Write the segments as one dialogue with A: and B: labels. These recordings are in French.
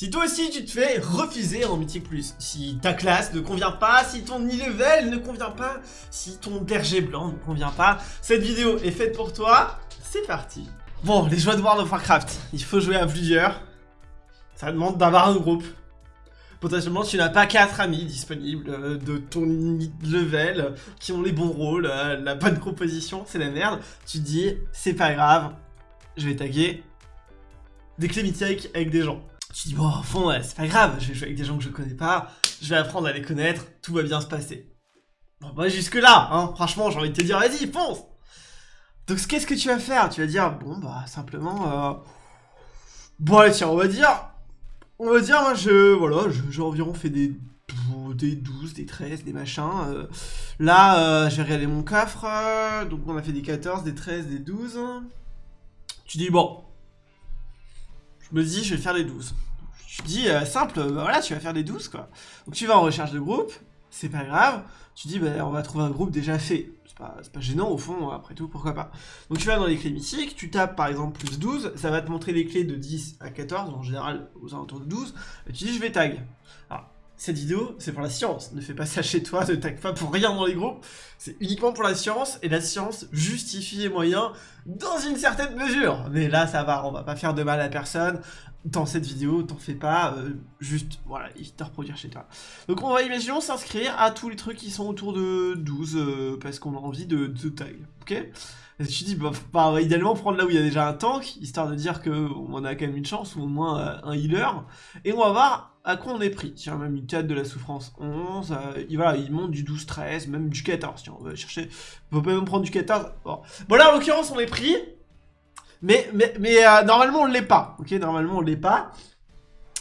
A: Si toi aussi tu te fais refuser en Mythique Plus, si ta classe ne convient pas, si ton e-level ne convient pas, si ton berger blanc ne convient pas, cette vidéo est faite pour toi, c'est parti Bon, les joueurs de World of Warcraft, il faut jouer à plusieurs, ça demande d'avoir un groupe. Potentiellement, tu n'as pas quatre amis disponibles euh, de ton level qui ont les bons rôles, euh, la bonne composition, c'est la merde. Tu te dis, c'est pas grave, je vais taguer des clés mythiques avec des gens. Tu dis, bon, au fond, c'est pas grave, je vais jouer avec des gens que je connais pas, je vais apprendre à les connaître, tout va bien se passer. Bon, bah, jusque là, hein, franchement, j'ai envie de te dire, vas-y, fonce Donc, qu'est-ce que tu vas faire? Tu vas dire, bon, bah, simplement, Bon, allez, tiens, on va dire, on va dire, moi, je, voilà, j'ai environ fait des, des 12, des 13, des machins. Euh. là, euh, j'ai regardé mon coffre, euh, donc on a fait des 14, des 13, des 12. Tu dis, bon, je me dis, je vais faire les 12. Tu dis, simple, bah voilà, tu vas faire les 12, quoi. Donc tu vas en recherche de groupe, c'est pas grave. Tu dis, bah, on va trouver un groupe déjà fait c'est pas gênant au fond, après tout, pourquoi pas. Donc tu vas dans les clés mythiques, tu tapes par exemple plus 12, ça va te montrer les clés de 10 à 14, en général aux alentours de 12, et tu dis je vais tag. Alors, cette vidéo, c'est pour la science, ne fais pas ça chez toi, ne tag pas pour rien dans les groupes, c'est uniquement pour la science, et la science justifie les moyens dans une certaine mesure. Mais là, ça va, on va pas faire de mal à personne, dans cette vidéo, t'en fais pas, euh, juste, voilà, évite de reproduire chez toi. Donc on va, imaginons, s'inscrire à tous les trucs qui sont autour de 12, euh, parce qu'on a envie de, de tag, ok? Et tu dis, bah, bah, idéalement prendre là où il y a déjà un tank, histoire de dire qu'on a quand même une chance, ou au moins euh, un healer, et on va voir à quoi on est pris. Tiens, même une tête de la souffrance 11, il, voilà, il monte du 12-13, même du 14, tiens, on va chercher, on peut même prendre du 14, bon. Bon là, en l'occurrence, on est pris, mais, mais, mais euh, normalement, on l'est pas. Ok, normalement, on l'est pas.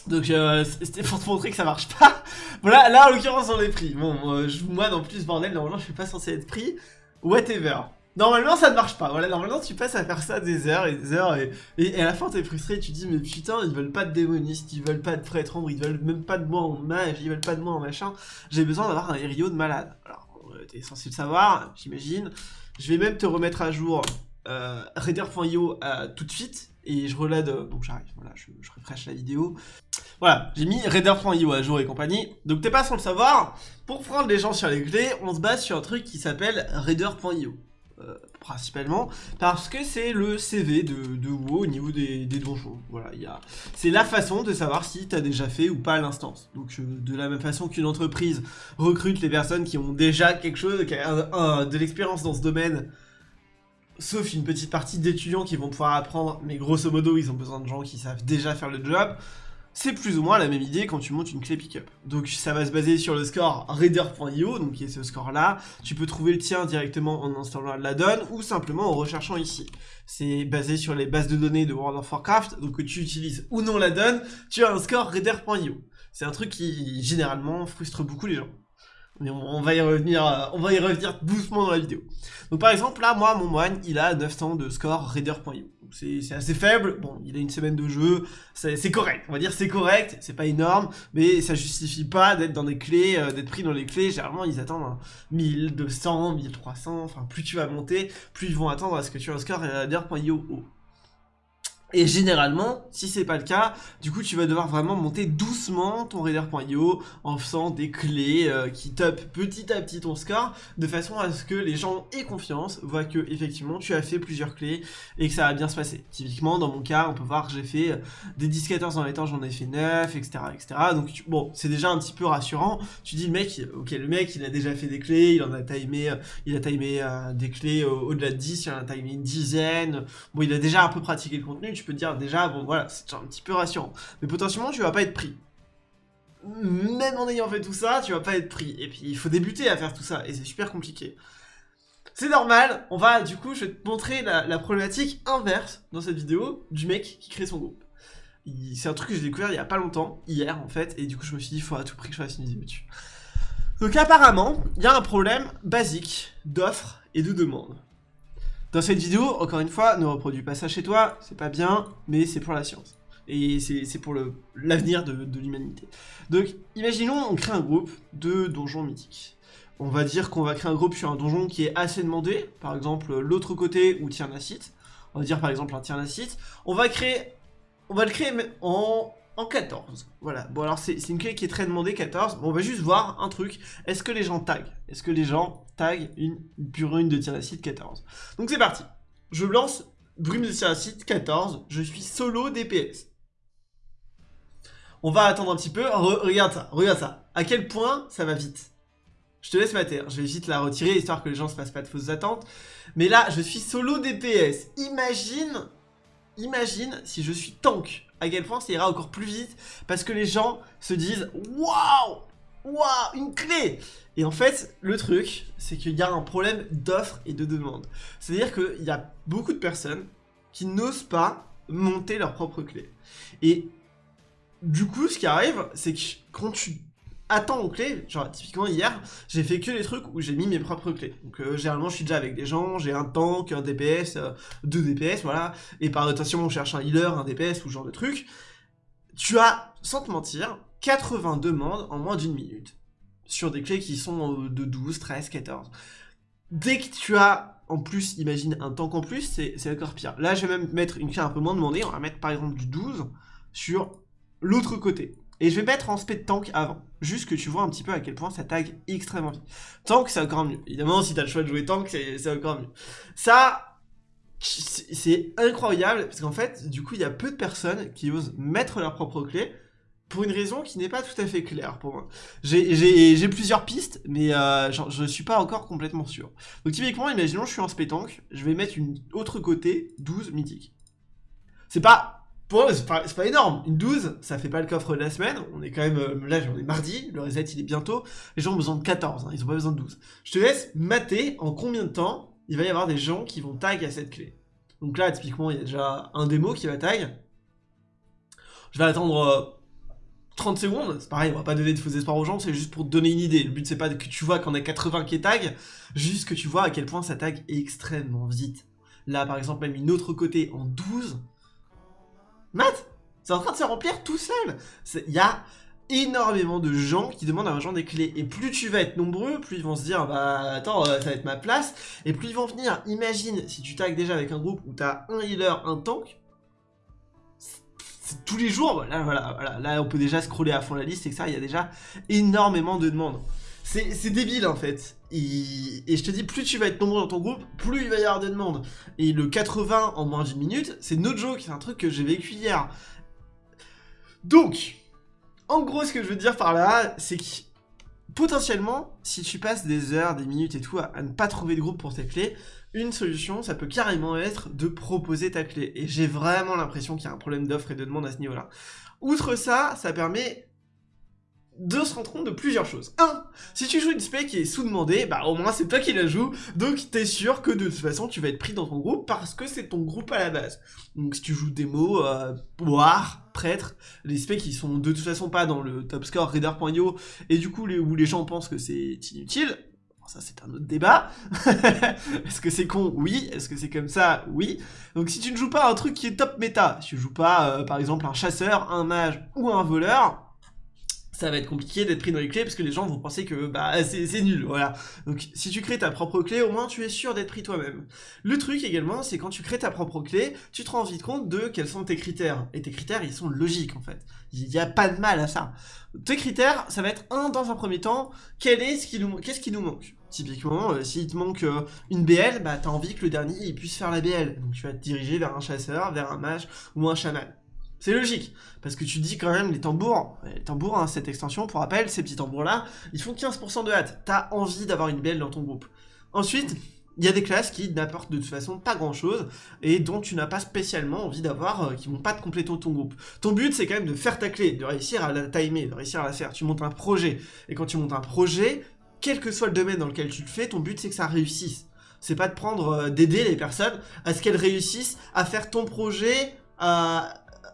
A: Donc, euh, c'était pour te montrer que ça marche pas. voilà, là, en l'occurrence, on est pris. Bon, euh, moi, non plus, bordel, normalement, je suis pas censé être pris. Whatever. Normalement, ça ne marche pas. Voilà, normalement, tu passes à faire ça des heures et des heures. Et, à la fin, t'es frustré. Tu dis, mais putain, ils veulent pas de démoniste, ils veulent pas de prêtre ombre, ils veulent même pas de moi en mage, ils veulent pas de moi en machin. J'ai besoin d'avoir un hério de malade. Alors, t'es censé le savoir, j'imagine. Je vais même te remettre à jour euh, Raider.io euh, tout de suite et je relade, euh, donc j'arrive, voilà, je, je refresh la vidéo. Voilà, j'ai mis Raider.io à jour et compagnie. Donc t'es pas sans le savoir, pour prendre les gens sur les clés, on se base sur un truc qui s'appelle Raider.io. Euh, principalement parce que c'est le CV de, de WoW au niveau des, donjons. Voilà, il c'est la façon de savoir si tu as déjà fait ou pas l'instance. Donc de la même façon qu'une entreprise recrute les personnes qui ont déjà quelque chose, qui a de l'expérience dans ce domaine sauf une petite partie d'étudiants qui vont pouvoir apprendre, mais grosso modo, ils ont besoin de gens qui savent déjà faire le job. C'est plus ou moins la même idée quand tu montes une clé pickup. Donc ça va se baser sur le score Raider.io, donc qui est ce score-là. Tu peux trouver le tien directement en installant la donne ou simplement en recherchant ici. C'est basé sur les bases de données de World of Warcraft, donc que tu utilises ou non la donne, tu as un score Raider.io. C'est un truc qui généralement frustre beaucoup les gens. Mais on, va y revenir, euh, on va revenir doucement dans la vidéo. Donc par exemple, là, moi, mon moine, il a 900 de score Raider.io. C'est assez faible, bon, il a une semaine de jeu, c'est correct, on va dire c'est correct, c'est pas énorme, mais ça justifie pas d'être dans des clés, euh, d'être pris dans les clés, généralement ils attendent 1200, 1300, enfin plus tu vas monter, plus ils vont attendre à ce que tu aies un score Raider.io haut. Et généralement, si c'est pas le cas, du coup tu vas devoir vraiment monter doucement ton Raider.io en faisant des clés euh, qui top petit à petit ton score, de façon à ce que les gens aient confiance, voient que effectivement tu as fait plusieurs clés et que ça va bien se passer. Typiquement dans mon cas, on peut voir que j'ai fait euh, des 10-14 dans les temps, j'en ai fait 9, etc. etc. Donc bon, c'est déjà un petit peu rassurant. Tu dis le mec, ok le mec il a déjà fait des clés, il en a timé, euh, il a timé des clés au-delà de 10, il en a timé une dizaine, bon il a déjà un peu pratiqué le contenu, tu peux dire déjà, bon voilà, c'est un petit peu rassurant. Mais potentiellement, tu vas pas être pris. Même en ayant fait tout ça, tu vas pas être pris. Et puis, il faut débuter à faire tout ça, et c'est super compliqué. C'est normal, on va, du coup, je vais te montrer la, problématique inverse dans cette vidéo du mec qui crée son groupe. C'est un truc que j'ai découvert il y a pas longtemps, hier en fait, et du coup je me suis dit, il faut à tout prix que je fasse une vidéo dessus. Donc apparemment, il y a un problème basique d'offre et de demande. Dans cette vidéo, encore une fois, ne reproduis pas ça chez toi, c'est pas bien, mais c'est pour la science. Et c'est pour l'avenir de, l'humanité. Donc, imaginons, on crée un groupe de donjons mythiques. On va dire qu'on va créer un groupe sur un donjon qui est assez demandé, par exemple l'autre côté ou Tiernacite. On va dire par exemple un Tiernacite. On va créer, on va le créer en, en 14. Voilà, bon alors c'est une clé qui est très demandée, 14. Bon, on va juste voir un truc. Est-ce que les gens taguent? Est-ce que les gens taguent une pure une de Tyracide 14 Donc c'est parti. Je lance Brume de Tyracide 14. Je suis solo DPS. On va attendre un petit peu. regarde ça, regarde ça. À quel point ça va vite? Je te laisse mater, je vais vite la retirer histoire que les gens se fassent pas de fausses attentes. Mais là, je suis solo DPS. Imagine, imagine si je suis tank. À quel point ça ira encore plus vite parce que les gens se disent Waouh Waouh Une clé Et en fait, le truc, c'est qu'il y a un problème d'offre et de demande. C'est-à-dire qu'il y a beaucoup de personnes qui n'osent pas monter leur propre clé. Et du coup, ce qui arrive, c'est que quand tu attends aux clés, genre typiquement hier, j'ai fait que les trucs où j'ai mis mes propres clés. Donc euh, généralement je suis déjà avec des gens, j'ai un tank, un DPS, euh, deux DPS, voilà, et par rotation on cherche un healer, un DPS ou ce genre de truc. Tu as, sans te mentir, 80 demandes en moins d'une minute, sur des clés qui sont euh, de 12, 13, 14. Dès que tu as, en plus, imagine un tank en plus, c'est encore pire. Là je vais même mettre une clé un peu moins demandée, on va mettre par exemple du 12 sur l'autre côté. Et je vais mettre en speed tank avant. Juste que tu vois un petit peu à quel point ça tag extrêmement vite. Tank, c'est encore mieux. Évidemment, si t'as le choix de jouer tank, c'est encore mieux. Ça, c'est incroyable, parce qu'en fait, du coup, il y a peu de personnes qui osent mettre leur propre clé, pour une raison qui n'est pas tout à fait claire pour moi. J'ai plusieurs pistes, mais euh, je ne suis pas encore complètement sûr. Donc typiquement, imaginons je suis en tank, je vais mettre une autre côté, 12 mythique. C'est pas pour eux, c'est pas, énorme. Une 12, ça fait pas le coffre de la semaine. On est quand même, euh, là, on est mardi, le reset il est bientôt. Les gens ont besoin de 14, hein, ils ont pas besoin de 12. Je te laisse mater en combien de temps il va y avoir des gens qui vont tag à cette clé. Donc là, typiquement, il y a déjà un démo qui va tag. Je vais attendre 30 euh, secondes. C'est pareil, on va pas donner de faux espoirs aux gens, c'est juste pour donner une idée. Le but, c'est pas que tu vois qu'on a 80 qui tag, juste que tu vois à quel point ça tag extrêmement vite. Là, par exemple, même une autre côté en 12, Matt, c'est en train de se remplir tout seul. Il y a énormément de gens qui demandent à genre des clés. Et plus tu vas être nombreux, plus ils vont se dire, bah attends, euh, ça va être ma place. Et plus ils vont venir. Imagine, si tu tags déjà avec un groupe où tu as un healer, un tank, tous les jours, là, voilà, voilà, là on peut déjà scroller à fond la liste, et que ça, il y a déjà énormément de demandes. C'est débile en fait. Et, je te dis, plus tu vas être nombreux dans ton groupe, plus il va y avoir de demandes. Et le 80 en moins d'une minute, c'est no joke, c'est un truc que j'ai vécu hier. Donc, en gros, ce que je veux dire par là, c'est que potentiellement, si tu passes des heures, des minutes et tout à, à ne pas trouver de groupe pour tes clés, une solution, ça peut carrément être de proposer ta clé. Et j'ai vraiment l'impression qu'il y a un problème d'offre et de demande à ce niveau-là. Outre ça, ça permet de se rendre compte de plusieurs choses. 1. Si tu joues une spec qui est sous-demandée, bah au moins c'est toi qui la joues, donc t'es sûr que de toute façon tu vas être pris dans ton groupe parce que c'est ton groupe à la base. Donc si tu joues démo, euh, boire, prêtre, les specs qui sont de toute façon pas dans le top score reader.io et du coup les, où les gens pensent que c'est inutile, ça c'est un autre débat. Est-ce que c'est con? Oui. Est-ce que c'est comme ça? Oui. Donc si tu ne joues pas un truc qui est top méta, si tu joues pas euh, par exemple un chasseur, un mage ou un voleur, ça va être compliqué d'être pris dans les clés parce que les gens vont penser que bah c'est nul, voilà. Donc si tu crées ta propre clé, au moins tu es sûr d'être pris toi-même. Le truc également, c'est quand tu crées ta propre clé, tu te rends vite compte de quels sont tes critères. Et tes critères, ils sont logiques en fait. Il n'y a pas de mal à ça. Tes critères, ça va être un dans un premier temps, quel est ce qui nous qu'est-ce qui nous manque? Typiquement, euh, s'il te manque euh, une BL, bah t'as envie que le dernier puisse faire la BL. Donc tu vas te diriger vers un chasseur, vers un mage ou un chaman. C'est logique, parce que tu dis quand même les tambours, les tambours, hein, cette extension, pour rappel, ces petits tambours-là, ils font 15% de hâte. T'as envie d'avoir une belle dans ton groupe. Ensuite, il y a des classes qui n'apportent de toute façon pas grand-chose, et dont tu n'as pas spécialement envie d'avoir, euh, qui vont pas te compléter ton groupe. Ton but, c'est quand même de faire ta clé, de réussir à la timer, de réussir à la faire. Tu montes un projet, et quand tu montes un projet, quel que soit le domaine dans lequel tu le fais, ton but, c'est que ça réussisse. C'est pas de prendre, euh, d'aider les personnes à ce qu'elles réussissent à faire ton projet,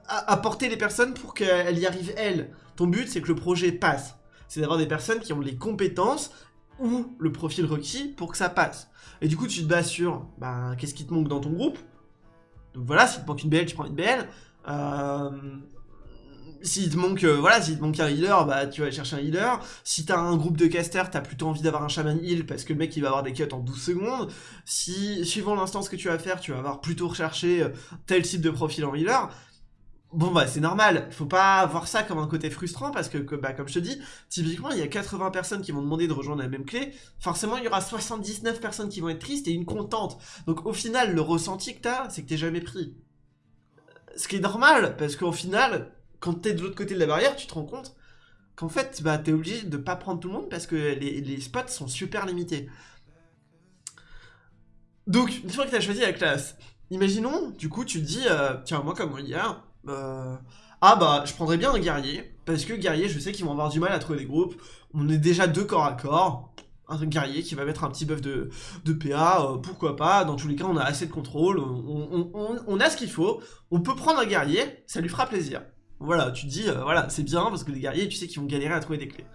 A: apporter les personnes pour qu'elles y arrivent elles. Ton but, c'est que le projet passe. C'est d'avoir des personnes qui ont les compétences ou le profil requis pour que ça passe. Et du coup, tu te bases sur bah, qu'est-ce qui te manque dans ton groupe? Donc voilà, s'il te manque une BL, tu prends une BL. Euh, s'il te manque, euh, voilà, te manque un healer, bah tu vas chercher un healer. Si t'as un groupe de casters, t'as plutôt envie d'avoir un shaman heal parce que le mec il va avoir des cuts en 12 secondes. Si, suivant l'instance que tu vas faire, tu vas avoir plutôt recherché euh, tel type de profil en healer Bon bah c'est normal, faut pas voir ça comme un côté frustrant parce que, bah, comme je te dis, typiquement il y a 80 personnes qui vont demander de rejoindre la même clé, forcément il y aura 79 personnes qui vont être tristes et une contente. Donc au final le ressenti que t'as, c'est que t'es jamais pris. Ce qui est normal, parce qu'au final, quand t'es de l'autre côté de la barrière, tu te rends compte qu'en fait bah t'es obligé de pas prendre tout le monde parce que les, les spots sont super limités. Donc une fois que t'as choisi la classe, imaginons, du coup tu te dis, euh, tiens moi comme hier, euh, ah bah, je prendrais bien un guerrier, parce que guerrier, je sais qu'ils vont avoir du mal à trouver des groupes. On est déjà deux corps à corps. Un guerrier qui va mettre un petit buff de, de PA, euh, pourquoi pas. Dans tous les cas, on a assez de contrôle, on, a ce qu'il faut. On peut prendre un guerrier, ça lui fera plaisir. Voilà, tu te dis, euh, voilà, c'est bien, parce que les guerriers, tu sais qu'ils vont galérer à trouver des clés.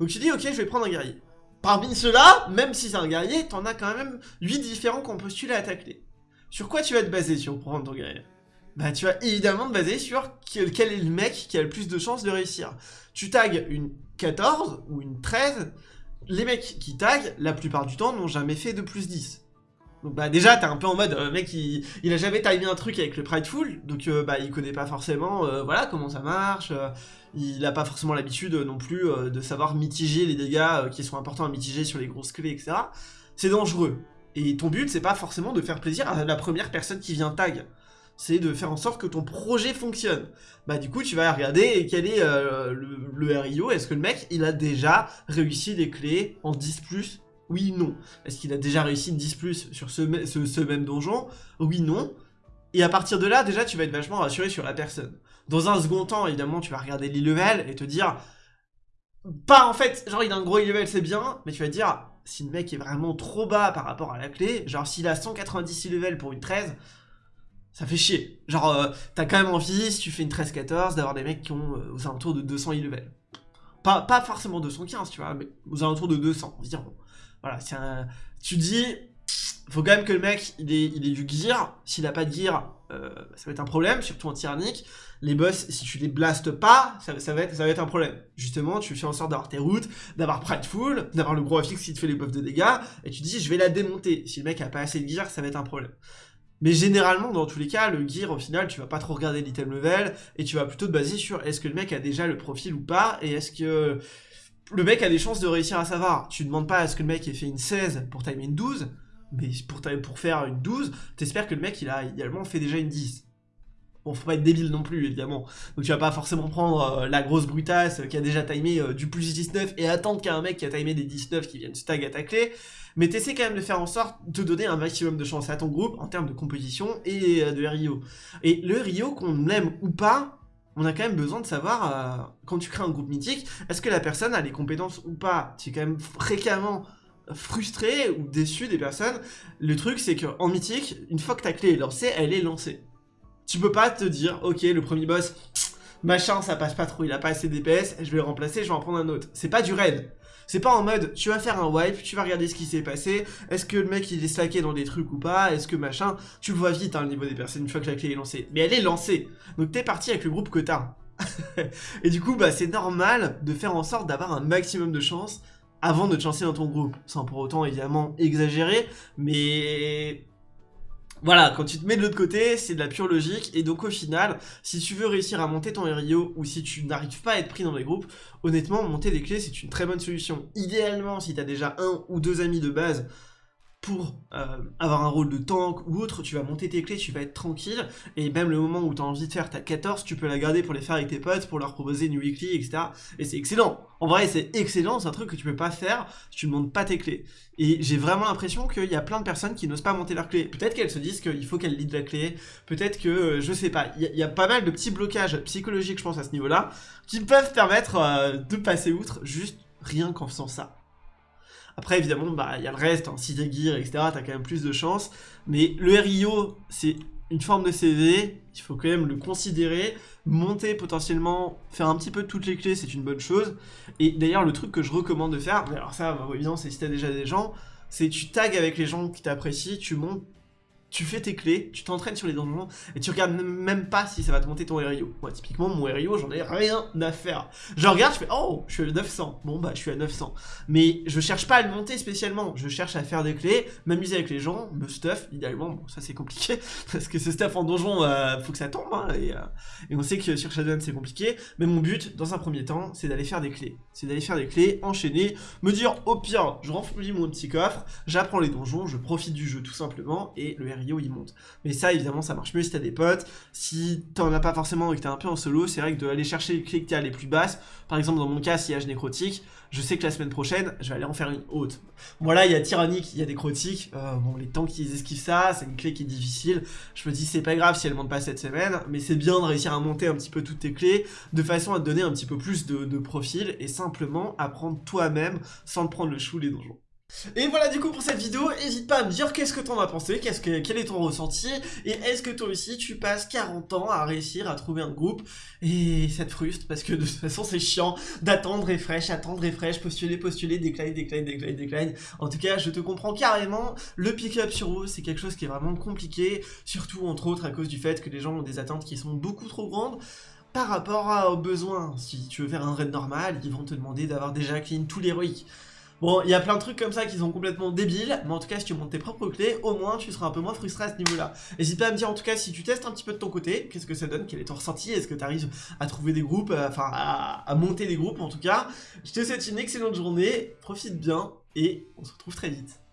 A: Donc tu dis, ok, je vais prendre un guerrier. Parmi ceux-là, même si c'est un guerrier, t'en as quand même 8 différents qui ont postulé à ta clé. Sur quoi tu vas te baser sur prendre ton guerrier? Bah tu vas évidemment te baser sur quel, est le mec qui a le plus de chances de réussir. Tu tags une 14 ou une 13, les mecs qui taguent, la plupart du temps, n'ont jamais fait de plus 10. Donc bah déjà, t'es un peu en mode, euh, mec, il, il, a jamais timé un truc avec le Prideful, donc euh, bah il connaît pas forcément, euh, voilà, comment ça marche, il a pas forcément l'habitude non plus de savoir mitiger les dégâts qui sont importants à mitiger sur les grosses clés, etc. C'est dangereux. Et ton but, c'est pas forcément de faire plaisir à la première personne qui vient tag c'est de faire en sorte que ton projet fonctionne. Bah du coup, tu vas regarder quel est euh, le, RIO, est-ce que le mec, il a déjà réussi des clés en 10+, oui, non. Est-ce qu'il a déjà réussi une 10+, sur ce, même donjon? Oui, non. Et à partir de là, déjà, tu vas être vachement rassuré sur la personne. Dans un second temps, évidemment, tu vas regarder l'e-level et te dire... Pas en fait, genre il a un gros e-level, c'est bien, mais tu vas dire, si le mec est vraiment trop bas par rapport à la clé, genre s'il a 190 e-level pour une 13, ça fait chier. Genre, euh, t'as quand même envie, si tu fais une 13-14, d'avoir des mecs qui ont euh, aux alentours de 200 e-level. Pas, pas forcément 215, tu vois, mais aux alentours de 200 environ. Voilà, c'est un... Tu dis, faut quand même que le mec, il ait, il du gear. S'il a pas de gear, euh, ça va être un problème, surtout en tyrannique. Les boss, si tu les blastes pas, ça, va être, ça va être un problème. Justement, tu fais en sorte d'avoir tes routes, d'avoir Prideful, d'avoir le gros affix qui te fait les buffs de dégâts, et tu dis, je vais la démonter. Si le mec a pas assez de gear, ça va être un problème. Mais généralement, dans tous les cas, le gear, au final, tu vas pas trop regarder l'item level, et tu vas plutôt te baser sur est-ce que le mec a déjà le profil ou pas, et est-ce que le mec a des chances de réussir à savoir. Tu demandes pas à ce que le mec ait fait une 16 pour timer une 12, mais pour, pour faire une 12, t'espères que le mec, il a idéalement fait déjà une 10. Bon, faut pas être débile non plus, évidemment. Donc tu vas pas forcément prendre euh, la grosse brutasse qui a déjà timé euh, du plus 19 et attendre qu'il mec qui a timé des 19 qui viennent stag à ta clé mais t'essaies quand même de faire en sorte de donner un maximum de chance à ton groupe en termes de composition et euh, de Rio. Et le Rio, qu'on l'aime ou pas, on a quand même besoin de savoir, euh, quand tu crées un groupe mythique, est-ce que la personne a les compétences ou pas? Tu es quand même fréquemment frustré ou déçu des personnes. Le truc, c'est qu'en mythique, une fois que ta clé est lancée, elle est lancée. Tu peux pas te dire, ok, le premier boss, machin, ça passe pas trop, il a pas assez d'EPS, je vais le remplacer, je vais en prendre un autre. C'est pas du raid. C'est pas en mode, tu vas faire un wipe, tu vas regarder ce qui s'est passé, est-ce que le mec il est slacké dans des trucs ou pas, est-ce que machin, tu le vois vite hein, le niveau des personnes une fois que la clé est lancée. Mais elle est lancée, donc t'es parti avec le groupe que t'as. et du coup, bah c'est normal de faire en sorte d'avoir un maximum de chance avant de te lancer dans ton groupe, sans pour autant évidemment exagérer, mais voilà, quand tu te mets de l'autre côté, c'est de la pure logique, et donc au final, si tu veux réussir à monter ton RIO, ou si tu n'arrives pas à être pris dans les groupes, honnêtement, monter des clés, c'est une très bonne solution. Idéalement, si tu as déjà un ou deux amis de base, pour euh, avoir un rôle de tank ou autre, tu vas monter tes clés, tu vas être tranquille, et même le moment où tu as envie de faire ta 14, tu peux la garder pour les faire avec tes potes, pour leur proposer une weekly, etc. Et c'est excellent. En vrai, c'est excellent, c'est un truc que tu peux pas faire si tu ne montes pas tes clés. Et j'ai vraiment l'impression qu'il y a plein de personnes qui n'osent pas monter leurs clés. Peut-être qu'elles se disent qu'il faut qu'elles lead la clé, peut-être que, euh, je sais pas, il y, a pas mal de petits blocages psychologiques, je pense, à ce niveau-là, qui peuvent permettre euh, de passer outre juste rien qu'en faisant ça. Après, évidemment, bah, il y a le reste, hein, si t'es gear, etc., t'as quand même plus de chance. Mais le RIO, c'est une forme de CV, il faut quand même le considérer. Monter potentiellement, faire un petit peu toutes les clés, c'est une bonne chose. Et d'ailleurs, le truc que je recommande de faire, alors ça, bah, évidemment, c'est si t'as déjà des gens, c'est tu tags avec les gens qui t'apprécient, tu montes tu fais tes clés, tu t'entraînes sur les donjons, et tu regardes même pas si ça va te monter ton RIO. Moi, typiquement, mon RIO, j'en ai rien à faire. Je regarde, je fais, oh, je suis à 900. Bon, bah, je suis à 900. Mais je cherche pas à le monter spécialement. Je cherche à faire des clés, m'amuser avec les gens, me stuff, idéalement. Bon, ça, c'est compliqué, parce que ce stuff en donjon, euh, faut que ça tombe, hein, et, euh, et, on sait que sur Shadowlands, c'est compliqué. Mais mon but, dans un premier temps, c'est d'aller faire des clés. C'est d'aller faire des clés, enchaîner, me dire, au pire, je remplis mon petit coffre, j'apprends les donjons, je profite du jeu tout simplement, et le RIO, il monte. Mais ça, évidemment, ça marche mieux si t'as des potes. Si t'en as pas forcément et que t'es un peu en solo, c'est vrai que d'aller chercher les clés que t'as les plus basses, par exemple, dans mon cas, si y nécrotique, je sais que la semaine prochaine, je vais aller en faire une haute. Voilà, il y a tyrannique, il y a des crotiques. Euh, bon, les tanks, ils esquivent ça, c'est une clé qui est difficile. Je me dis, c'est pas grave si elle monte pas cette semaine, mais c'est bien de réussir à monter un petit peu toutes tes clés, de façon à donner un petit peu plus de, de profil, et simplement apprendre toi-même, sans te prendre le chou les donjons. Et voilà du coup pour cette vidéo, n'hésite pas à me dire qu'est-ce que t'en as pensé, qu'est-ce que, quel est ton ressenti, et est-ce que toi aussi tu passes 40 ans à réussir à trouver un groupe, et ça te frustre, parce que de toute façon c'est chiant d'attendre et fraîche, attendre et fraîche, postuler, postuler, décline, décline, décline, décline. En tout cas, je te comprends carrément, le pick-up sur vous, c'est quelque chose qui est vraiment compliqué, surtout entre autres à cause du fait que les gens ont des attentes qui sont beaucoup trop grandes, par rapport aux besoins. Si tu veux faire un raid normal, ils vont te demander d'avoir déjà clean tout l'héroïque. Bon, il y a plein de trucs comme ça qui sont complètement débiles, mais en tout cas, si tu montes tes propres clés, au moins, tu seras un peu moins frustré à ce niveau-là. N'hésite pas à me dire, en tout cas, si tu testes un petit peu de ton côté, qu'est-ce que ça donne, quel est ton ressenti, est-ce que tu arrives à trouver des groupes, euh, enfin, à, monter des groupes, en tout cas. Je te souhaite une excellente journée, profite bien, et on se retrouve très vite.